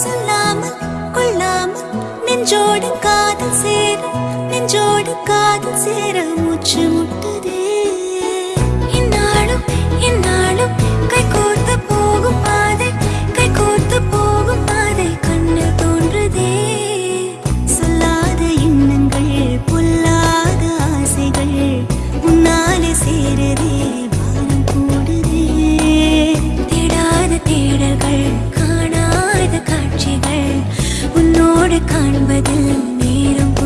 சொல்லாமல் கொள்ளாமல் நெஞ்சோடு காதல் சேர நெஞ்சோடு காதல் சேர மூச்சு முட்டு காண்ப